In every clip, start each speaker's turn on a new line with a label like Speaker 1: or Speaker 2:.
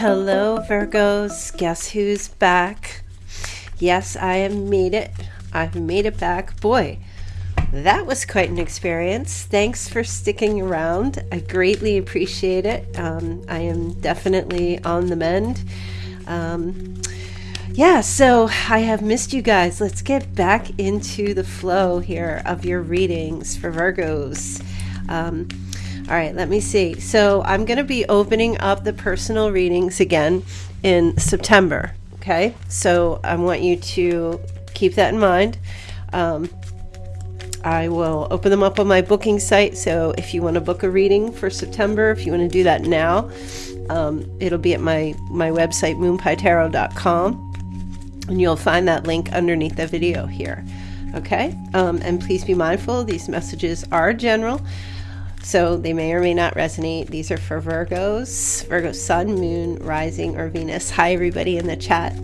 Speaker 1: Hello, Virgos. Guess who's back? Yes, I have made it. I've made it back. Boy, that was quite an experience. Thanks for sticking around. I greatly appreciate it. Um, I am definitely on the mend. Um, yeah, so I have missed you guys. Let's get back into the flow here of your readings for Virgos. Um, all right, let me see. So I'm going to be opening up the personal readings again in September. Okay, so I want you to keep that in mind. Um, I will open them up on my booking site. So if you want to book a reading for September, if you want to do that now, um, it'll be at my, my website, moonpietarot.com. And you'll find that link underneath the video here. Okay? Um, and please be mindful, these messages are general. So they may or may not resonate. These are for Virgos, Virgo Sun, Moon, Rising, or Venus. Hi, everybody in the chat.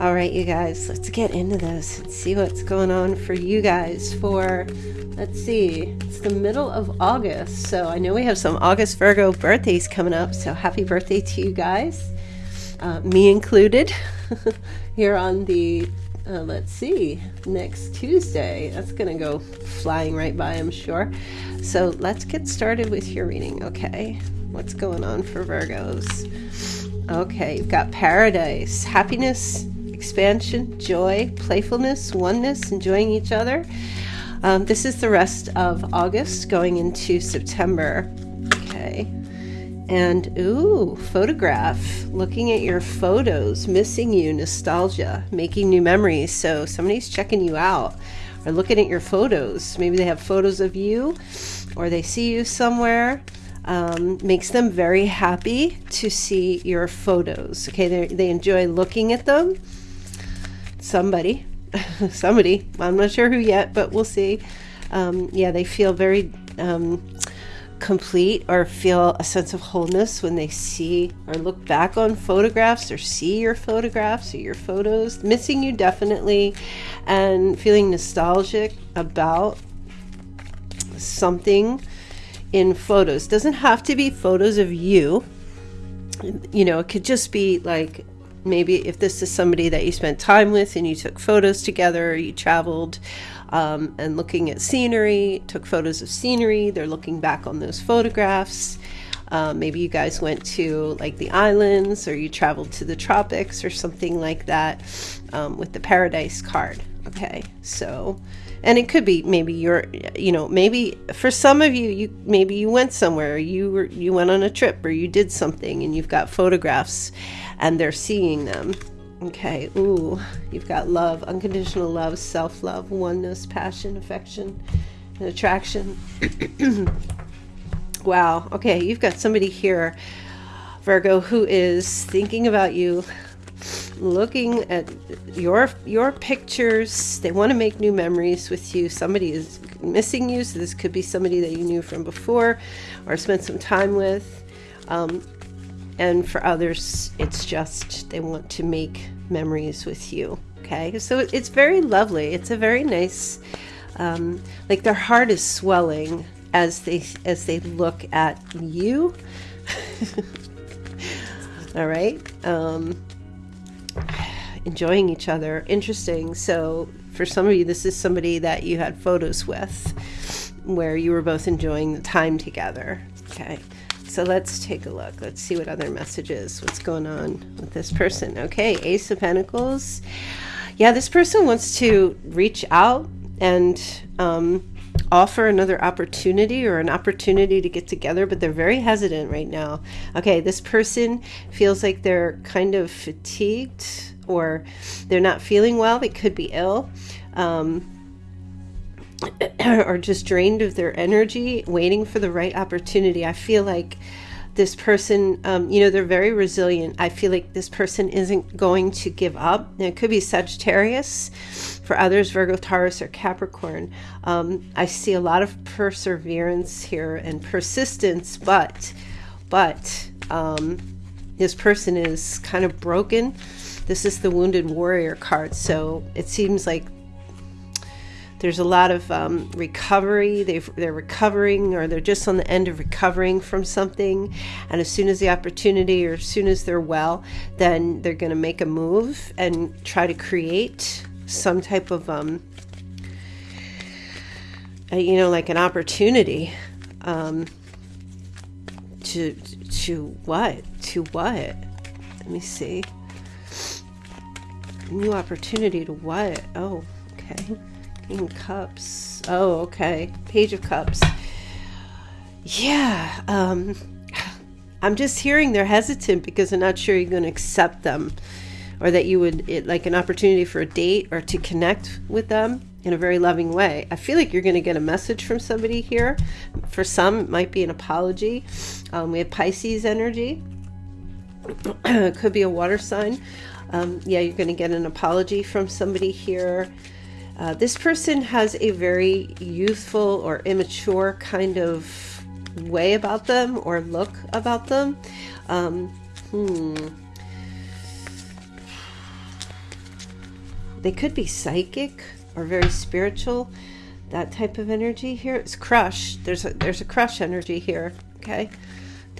Speaker 1: All right, you guys, let's get into this and see what's going on for you guys for, let's see, it's the middle of August. So I know we have some August Virgo birthdays coming up. So happy birthday to you guys, uh, me included, here on the uh, let's see, next Tuesday. That's going to go flying right by, I'm sure. So let's get started with your reading, okay? What's going on for Virgos? Okay, you've got paradise, happiness, expansion, joy, playfulness, oneness, enjoying each other. Um, this is the rest of August going into September. Okay. And ooh, photograph, looking at your photos, missing you, nostalgia, making new memories. So somebody's checking you out or looking at your photos. Maybe they have photos of you or they see you somewhere. Um, makes them very happy to see your photos. Okay, they, they enjoy looking at them. Somebody, somebody, I'm not sure who yet, but we'll see. Um, yeah, they feel very um, complete or feel a sense of wholeness when they see or look back on photographs or see your photographs or your photos. Missing you definitely, and feeling nostalgic about something in photos. Doesn't have to be photos of you. You know, it could just be like maybe if this is somebody that you spent time with and you took photos together, you traveled um, and looking at scenery, took photos of scenery. They're looking back on those photographs. Um, maybe you guys went to like the islands or you traveled to the tropics or something like that um, with the paradise card. Okay, so and it could be maybe you're you know maybe for some of you you maybe you went somewhere you were you went on a trip or you did something and you've got photographs and they're seeing them Okay, ooh, you've got love, unconditional love, self love, oneness, passion, affection, and attraction. wow, okay, you've got somebody here, Virgo, who is thinking about you, looking at your your pictures. They want to make new memories with you. Somebody is missing you, so this could be somebody that you knew from before or spent some time with. Um, and for others it's just they want to make memories with you okay? So it's very lovely. It's a very nice um, like their heart is swelling as they as they look at you. All right um, enjoying each other. Interesting. So for some of you this is somebody that you had photos with where you were both enjoying the time together okay so let's take a look. Let's see what other messages, what's going on with this person. Okay, Ace of Pentacles. Yeah, this person wants to reach out and um, offer another opportunity or an opportunity to get together, but they're very hesitant right now. Okay, this person feels like they're kind of fatigued or they're not feeling well. They could be ill. Um, or just drained of their energy, waiting for the right opportunity. I feel like this person, um, you know, they're very resilient. I feel like this person isn't going to give up. Now, it could be Sagittarius. For others, Virgo, Taurus, or Capricorn. Um, I see a lot of perseverance here and persistence, but, but um, this person is kind of broken. This is the Wounded Warrior card, so it seems like there's a lot of um, recovery. they they're recovering or they're just on the end of recovering from something. And as soon as the opportunity or as soon as they're well, then they're going to make a move and try to create some type of, um, you know, like an opportunity um, to, to what? To what? Let me see. New opportunity to what? Oh, okay. Cups. Oh, okay. Page of Cups. Yeah. Um, I'm just hearing they're hesitant because they're not sure you're going to accept them or that you would, it, like an opportunity for a date or to connect with them in a very loving way. I feel like you're going to get a message from somebody here. For some, it might be an apology. Um, we have Pisces energy. it could be a water sign. Um, yeah, you're going to get an apology from somebody here. Uh, this person has a very youthful or immature kind of way about them or look about them. Um, hmm. They could be psychic or very spiritual. That type of energy here. It's crush. There's a there's a crush energy here. Okay,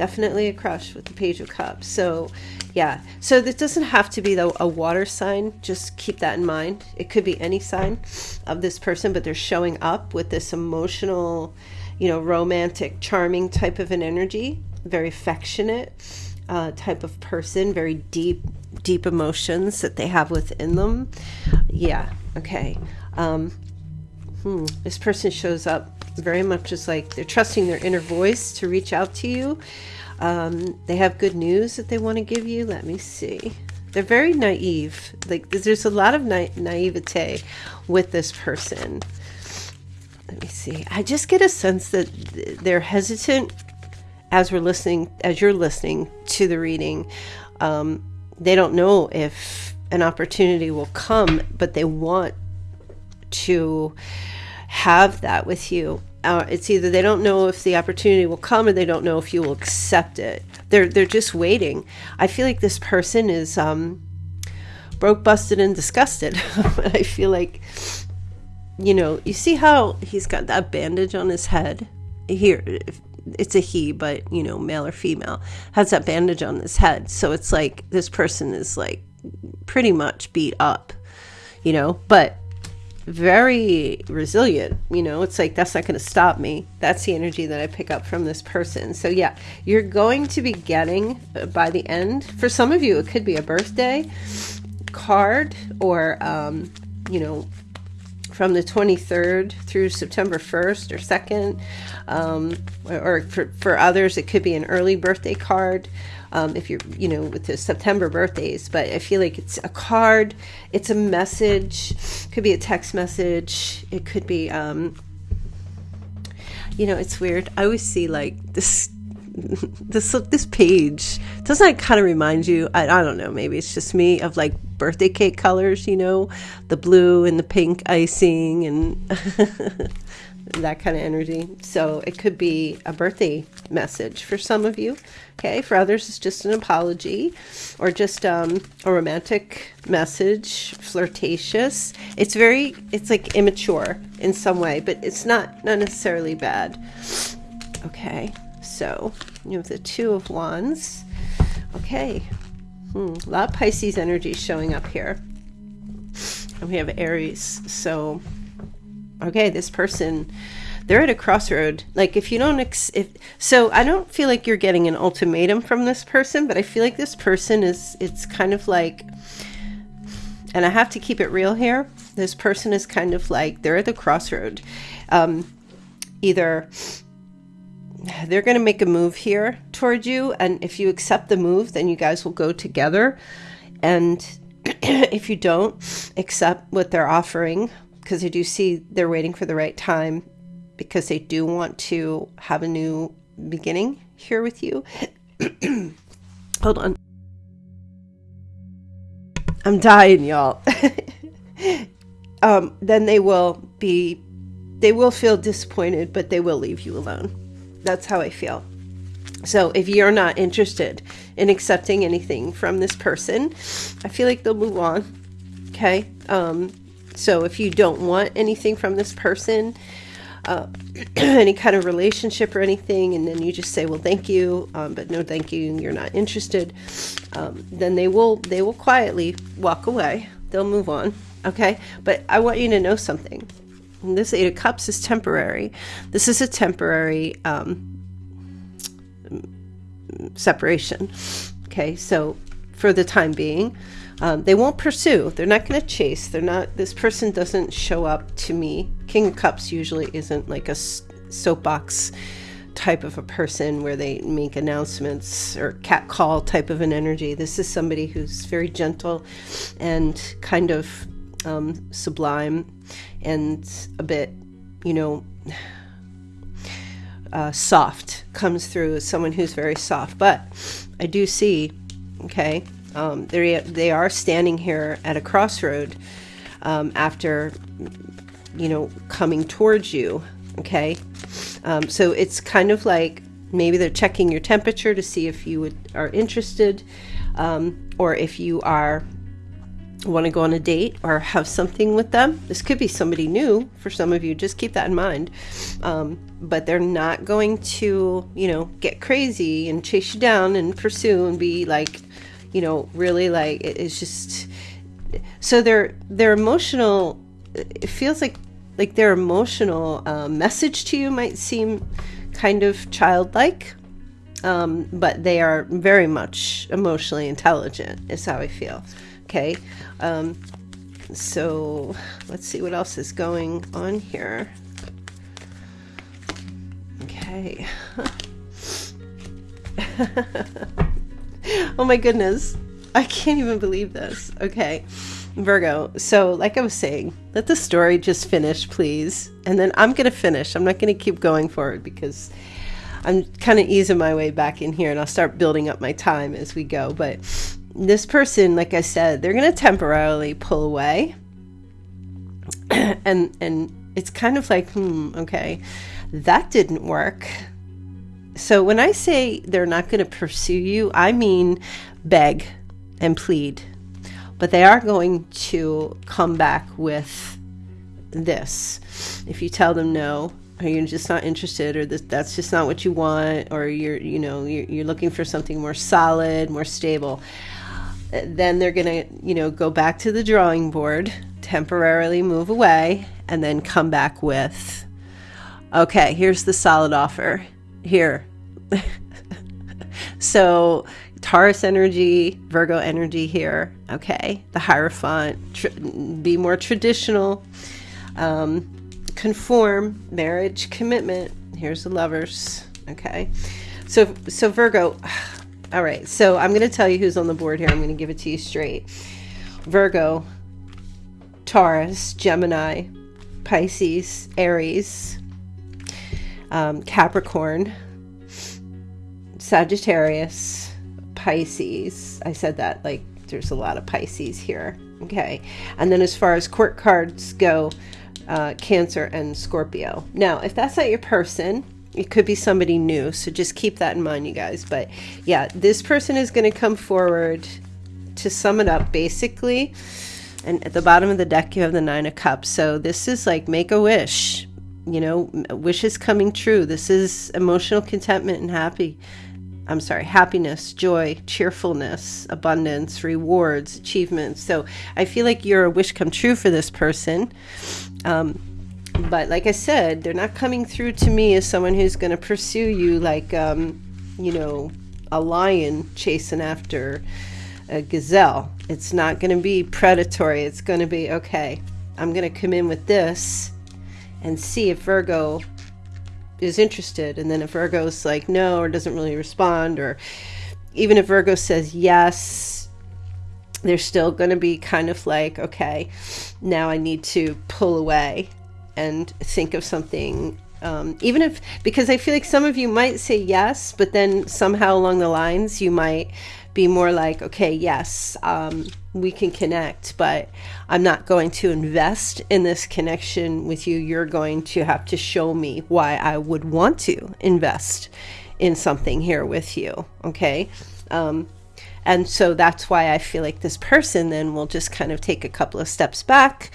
Speaker 1: definitely a crush with the Page of Cups. So yeah. So this doesn't have to be though a water sign. Just keep that in mind. It could be any sign of this person but they're showing up with this emotional you know romantic charming type of an energy. Very affectionate uh, type of person. Very deep deep emotions that they have within them. Yeah. Okay. Um, hmm, this person shows up very much as like they're trusting their inner voice to reach out to you um, they have good news that they want to give you. Let me see. They're very naive. Like there's a lot of na naivete with this person. Let me see. I just get a sense that they're hesitant as we're listening, as you're listening to the reading. Um, they don't know if an opportunity will come, but they want to have that with you uh, it's either they don't know if the opportunity will come or they don't know if you will accept it. They're they're just waiting. I feel like this person is um, broke, busted, and disgusted. I feel like, you know, you see how he's got that bandage on his head. Here, it's a he, but you know, male or female, has that bandage on his head. So it's like this person is like pretty much beat up, you know. But very resilient. You know, it's like that's not going to stop me. That's the energy that I pick up from this person. So, yeah, you're going to be getting uh, by the end, for some of you, it could be a birthday card or, um, you know, from the 23rd through September 1st or 2nd. Um, or, or for, for others, it could be an early birthday card um, if you're, you know, with the September birthdays. But I feel like it's a card, it's a message, could be a text message, it could be, um, you know, it's weird. I always see like this this this page doesn't kind of remind you I, I don't know maybe it's just me of like birthday cake colors you know the blue and the pink icing and that kind of energy. So it could be a birthday message for some of you. Okay, for others, it's just an apology or just um, a romantic message, flirtatious. It's very, it's like immature in some way, but it's not not necessarily bad. Okay, so you have the Two of Wands. Okay, hmm, a lot of Pisces energy showing up here. And we have Aries, so okay, this person, they're at a crossroad. Like if you don't, ex- if so, I don't feel like you're getting an ultimatum from this person, but I feel like this person is. It's kind of like, and I have to keep it real here. This person is kind of like they're at the crossroad. Um, either they're going to make a move here toward you, and if you accept the move, then you guys will go together. And if you don't accept what they're offering, because I do see they're waiting for the right time because they do want to have a new beginning here with you. Hold on. I'm dying, y'all. um, then they will be, they will feel disappointed, but they will leave you alone. That's how I feel. So if you're not interested in accepting anything from this person, I feel like they'll move on. Okay. Um, So if you don't want anything from this person, uh, any kind of relationship or anything, and then you just say, "Well, thank you," um, but no, thank you, you're not interested, um, then they will they will quietly walk away. They'll move on. Okay, but I want you to know something. This Eight of Cups is temporary. This is a temporary um, separation. Okay, so for the time being, um, they won't pursue. They're not going to chase. They're not. This person doesn't show up to me. King of Cups usually isn't like a soapbox type of a person where they make announcements or cat call type of an energy. This is somebody who's very gentle and kind of um, sublime and a bit, you know, uh, soft comes through as someone who's very soft. But I do see, okay, um, they are standing here at a crossroad um, after, you know, coming towards you. Okay, um, so it's kind of like maybe they're checking your temperature to see if you would, are interested, um, or if you are want to go on a date or have something with them. This could be somebody new for some of you. Just keep that in mind. Um, but they're not going to, you know, get crazy and chase you down and pursue and be like, you know, really like it's just. So their their emotional. It feels like like their emotional uh, message to you might seem kind of childlike. Um, but they are very much emotionally intelligent, is how I feel. Okay. Um, so let's see what else is going on here. Okay. oh my goodness. I can't even believe this. Okay. Virgo. So, like I was saying, let the story just finish, please. And then I'm going to finish. I'm not going to keep going forward because I'm kind of easing my way back in here and I'll start building up my time as we go. But this person, like I said, they're going to temporarily pull away. and and it's kind of like, hmm, okay, that didn't work. So when I say they're not going to pursue you, I mean beg and plead. But they are going to come back with this. If you tell them no, you're just not interested or this, that's just not what you want or you're you know you're, you're looking for something more solid more stable then they're going to, you know, go back to the drawing board, temporarily move away, and then come back with, okay, here's the solid offer. Here. so, Taurus energy, Virgo energy here. Okay. The Hierophant, tr- be more traditional, um, conform, marriage, commitment. Here's the lovers. Okay. So, so Virgo, all right, so I'm going to tell you who's on the board here. I'm going to give it to you straight Virgo, Taurus, Gemini, Pisces, Aries, um, Capricorn, Sagittarius, Pisces. I said that like there's a lot of Pisces here. Okay. And then as far as court cards go, uh, Cancer and Scorpio. Now, if that's not your person, it could be somebody new so just keep that in mind you guys. But yeah this person is going to come forward to sum it up basically. And at the bottom of the deck you have the nine of cups. So this is like make a wish you know wishes coming true. This is emotional contentment and happy i'm sorry happiness joy cheerfulness abundance rewards achievements so i feel like you're a wish come true for this person um, but like I said, they're not coming through to me as someone who's going to pursue you like, um, you know, a lion chasing after a gazelle. It's not going to be predatory. It's going to be, okay, I'm going to come in with this and see if Virgo is interested. And then if Virgo's like, no, or doesn't really respond, or even if Virgo says yes, they're still going to be kind of like, okay, now I need to pull away and think of something um, even if because i feel like some of you might say yes but then somehow along the lines you might be more like okay yes um, we can connect but i'm not going to invest in this connection with you. You're going to have to show me why i would want to invest in something here with you okay? Um, And so that's why I feel like this person then will just kind of take a couple of steps back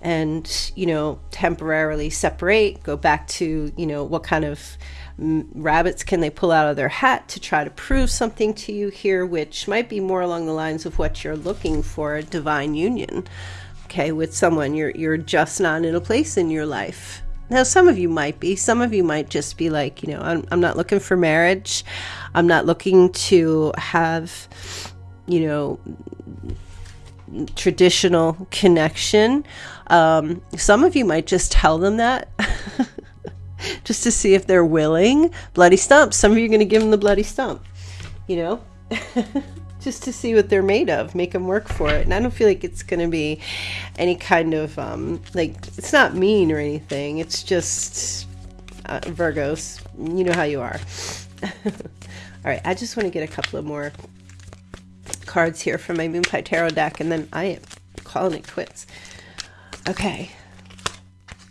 Speaker 1: and, you know, temporarily separate, go back to, you know, what kind of rabbits can they pull out of their hat to try to prove something to you here, which might be more along the lines of what you're looking for a divine union, okay, with someone. You're, you're just not in a place in your life. Now, some of you might be. Some of you might just be like, you know, I'm, I'm not looking for marriage. I'm not looking to have, you know, traditional connection. Um, some of you might just tell them that just to see if they're willing. Bloody stump. Some of you are going to give them the bloody stump, you know, just to see what they're made of, make them work for it. And I don't feel like it's going to be any kind of, um, like, it's not mean or anything. It's just uh, Virgos. You know how you are. All right, I just want to get a couple of more cards here from my Moonpie Tarot deck, and then I am calling it quits. Okay.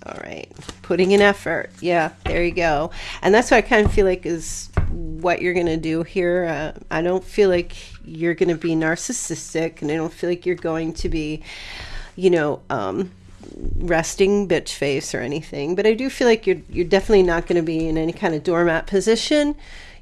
Speaker 1: All right. Putting in effort. Yeah, there you go. And that's what I kind of feel like is what you're going to do here. Uh, I don't feel like you're going to be narcissistic, and I don't feel like you're going to be, you know, um, resting bitch face or anything. But I do feel like you're you're definitely not going to be in any kind of doormat position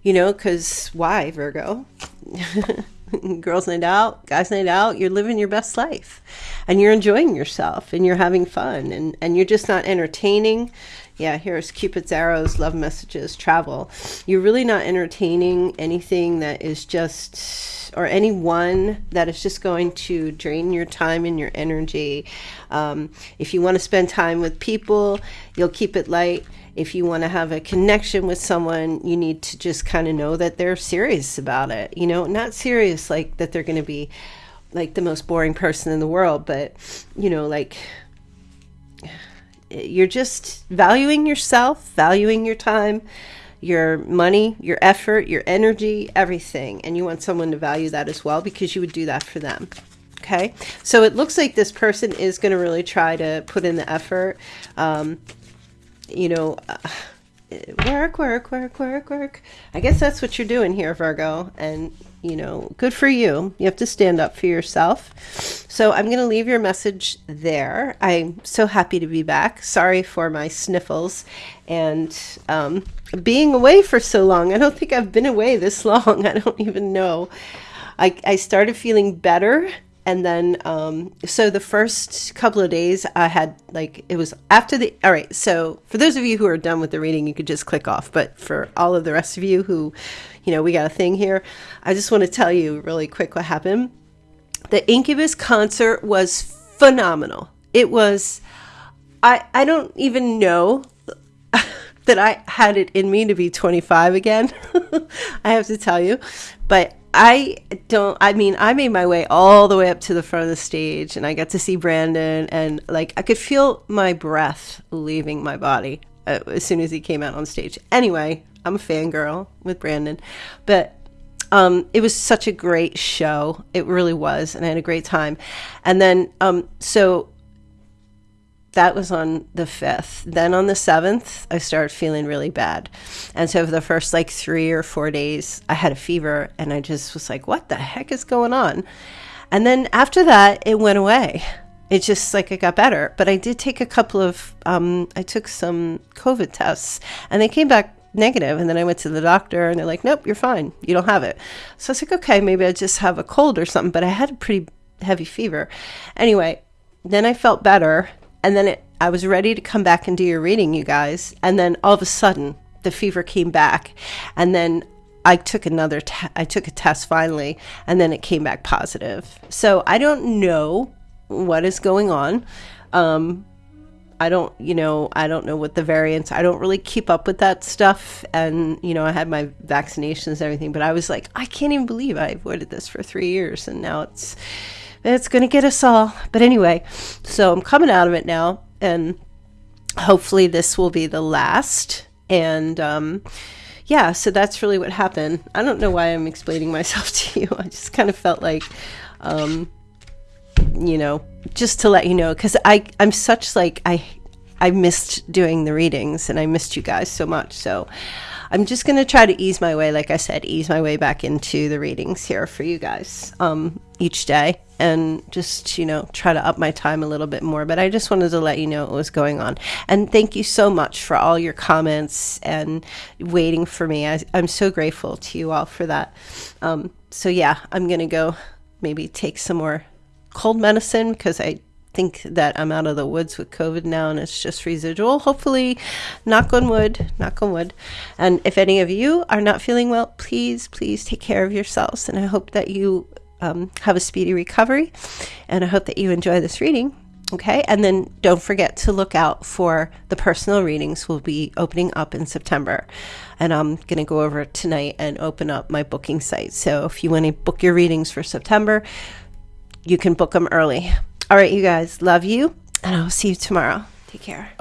Speaker 1: you know, because why, Virgo? Girls night out, guys night out, you're living your best life and you're enjoying yourself and you're having fun and, and you're just not entertaining. Yeah, here's Cupid's arrows, love messages, travel. You're really not entertaining anything that is just, or anyone that is just going to drain your time and your energy. Um, if you want to spend time with people, you'll keep it light if you want to have a connection with someone, you need to just kind of know that they're serious about it. You know, not serious like that they're going to be like the most boring person in the world, but you know, like you're just valuing yourself, valuing your time, your money, your effort, your energy, everything. And you want someone to value that as well because you would do that for them. Okay. So it looks like this person is going to really try to put in the effort. Um, you know, uh, work, work, work, work, work. I guess that's what you're doing here, Virgo. And, you know, good for you. You have to stand up for yourself. So I'm going to leave your message there. I'm so happy to be back. Sorry for my sniffles and um, being away for so long. I don't think I've been away this long. I don't even know. I, I started feeling better and then um, so the first couple of days i had like it was after the all right so for those of you who are done with the reading you could just click off. But for all of the rest of you who you know we got a thing here i just want to tell you really quick what happened. The incubus concert was phenomenal. It was i i don't even know that i had it in me to be 25 again. I have to tell you. But I don't, I mean, I made my way all the way up to the front of the stage and I got to see Brandon and like I could feel my breath leaving my body uh, as soon as he came out on stage. Anyway, I'm a fangirl with Brandon, but um, it was such a great show. It really was. And I had a great time. And then, um, so that was on the 5th. Then on the 7th, I started feeling really bad. And so for the first like three or four days, I had a fever and I just was like, what the heck is going on? And then after that, it went away. It just like it got better. But I did take a couple of, um, I took some COVID tests and they came back negative. negative and then I went to the doctor and they're like, nope, you're fine. You don't have it. So I was like, okay, maybe I just have a cold or something, but I had a pretty heavy fever. Anyway, then I felt better and then it, I was ready to come back and do your reading, you guys. And then all of a sudden, the fever came back. And then I took another, I took a test finally, and then it came back positive. So I don't know what is going on. Um, I don't, you know, I don't know what the variants. I don't really keep up with that stuff. And you know, I had my vaccinations and everything, but I was like, I can't even believe I avoided this for three years, and now it's it's going to get us all. But anyway, so I'm coming out of it now, and hopefully this will be the last. And um, yeah, so that's really what happened. I don't know why I'm explaining myself to you. I just kind of felt like, um, you know, just to let you know, because I I'm such like I I missed doing the readings and I missed you guys so much. So I'm just going to try to ease my way, like I said, ease my way back into the readings here for you guys um, each day and just, you know, try to up my time a little bit more. But I just wanted to let you know what was going on. And thank you so much for all your comments and waiting for me. I, am so grateful to you all for that. Um, so, yeah, I'm going to go maybe take some more cold medicine because I think that I'm out of the woods with COVID now and it's just residual. Hopefully, knock on wood, knock on wood. And if any of you are not feeling well, please, please take care of yourselves. And I hope that you um, have a speedy recovery. And I hope that you enjoy this reading. Okay, and then don't forget to look out for the personal readings we'll be opening up in September. And I'm going to go over tonight and open up my booking site. So if you want to book your readings for September, you can book them early. All right, you guys, love you, and I'll see you tomorrow. Take care.